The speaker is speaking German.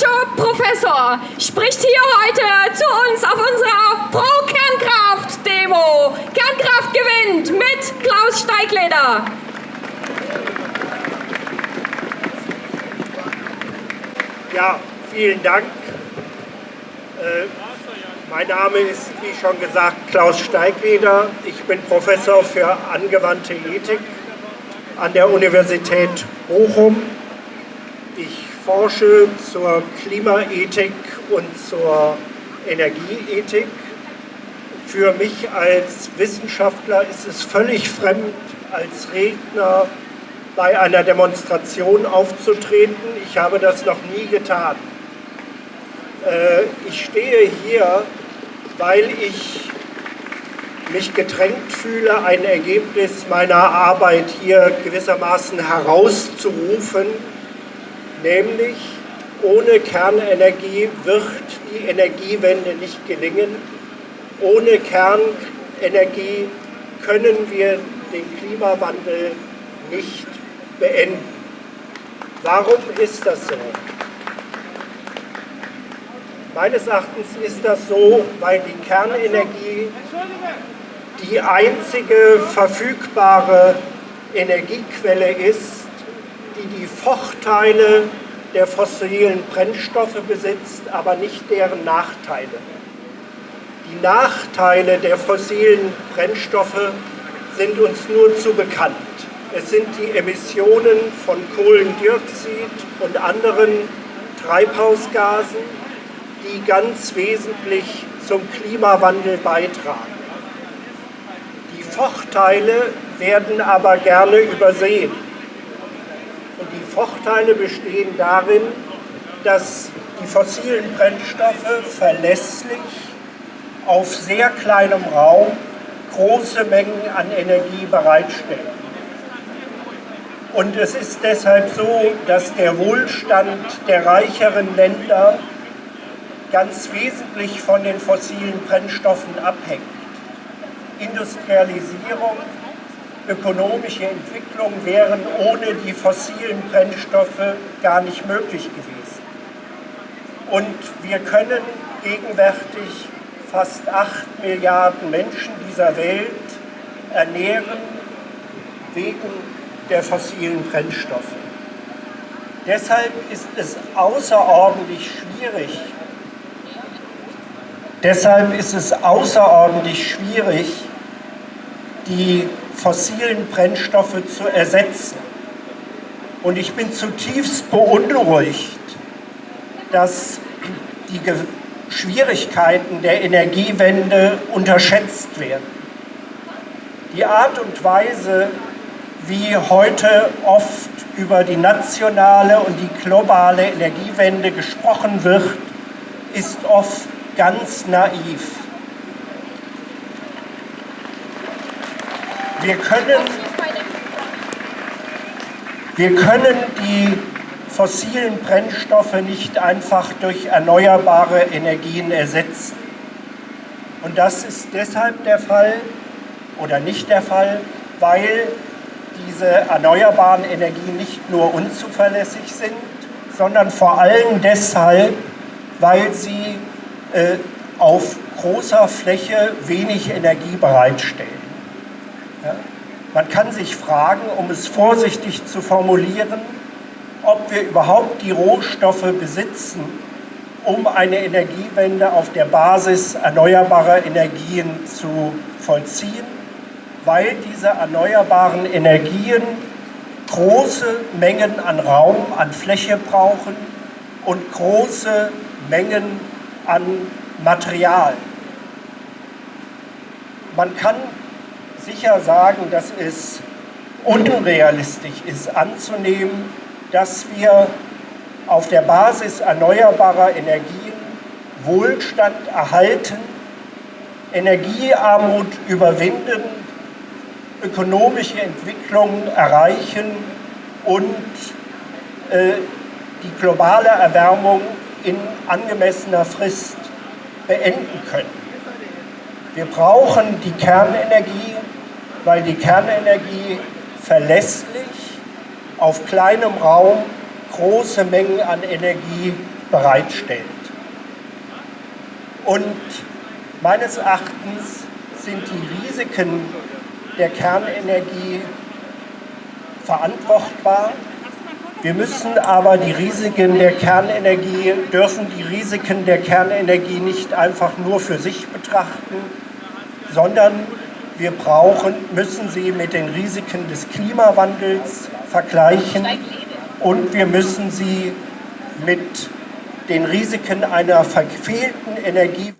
Hochschulprofessor spricht hier heute zu uns auf unserer Pro-Kernkraft-Demo. Kernkraft gewinnt mit Klaus Steigleder. Ja, vielen Dank. Äh, mein Name ist, wie schon gesagt, Klaus Steigleder. Ich bin Professor für angewandte Ethik an der Universität Bochum. Ich forsche zur Klimaethik und zur Energieethik. Für mich als Wissenschaftler ist es völlig fremd, als Redner bei einer Demonstration aufzutreten. Ich habe das noch nie getan. Äh, ich stehe hier, weil ich mich gedrängt fühle, ein Ergebnis meiner Arbeit hier gewissermaßen herauszurufen, nämlich ohne Kernenergie wird die Energiewende nicht gelingen. Ohne Kernenergie können wir den Klimawandel nicht beenden. Warum ist das so? Meines Erachtens ist das so, weil die Kernenergie die einzige verfügbare Energiequelle ist, die die Vorteile der fossilen Brennstoffe besitzt, aber nicht deren Nachteile. Die Nachteile der fossilen Brennstoffe sind uns nur zu bekannt. Es sind die Emissionen von Kohlendioxid und anderen Treibhausgasen, die ganz wesentlich zum Klimawandel beitragen. Die Vorteile werden aber gerne übersehen. Und die Vorteile bestehen darin, dass die fossilen Brennstoffe verlässlich auf sehr kleinem Raum große Mengen an Energie bereitstellen. Und es ist deshalb so, dass der Wohlstand der reicheren Länder ganz wesentlich von den fossilen Brennstoffen abhängt. Industrialisierung, ökonomische Entwicklung wären ohne die fossilen Brennstoffe gar nicht möglich gewesen. Und wir können gegenwärtig fast 8 Milliarden Menschen dieser Welt ernähren wegen der fossilen Brennstoffe. Deshalb ist es außerordentlich schwierig, deshalb ist es außerordentlich schwierig, die fossilen Brennstoffe zu ersetzen. Und ich bin zutiefst beunruhigt, dass die Schwierigkeiten der Energiewende unterschätzt werden. Die Art und Weise, wie heute oft über die nationale und die globale Energiewende gesprochen wird, ist oft ganz naiv. Wir können, wir können die fossilen Brennstoffe nicht einfach durch erneuerbare Energien ersetzen. Und das ist deshalb der Fall oder nicht der Fall, weil diese erneuerbaren Energien nicht nur unzuverlässig sind, sondern vor allem deshalb, weil sie äh, auf großer Fläche wenig Energie bereitstellen. Man kann sich fragen, um es vorsichtig zu formulieren, ob wir überhaupt die Rohstoffe besitzen, um eine Energiewende auf der Basis erneuerbarer Energien zu vollziehen weil diese erneuerbaren Energien große Mengen an Raum, an Fläche brauchen und große Mengen an Material. Man kann sicher sagen, dass es unrealistisch ist anzunehmen, dass wir auf der Basis erneuerbarer Energien Wohlstand erhalten, Energiearmut überwinden ökonomische Entwicklung erreichen und äh, die globale Erwärmung in angemessener Frist beenden können. Wir brauchen die Kernenergie, weil die Kernenergie verlässlich auf kleinem Raum große Mengen an Energie bereitstellt. Und meines Erachtens sind die Risiken der Kernenergie verantwortbar. Wir müssen aber die Risiken der Kernenergie, dürfen die Risiken der Kernenergie nicht einfach nur für sich betrachten, sondern wir brauchen, müssen sie mit den Risiken des Klimawandels vergleichen und wir müssen sie mit den Risiken einer verfehlten Energie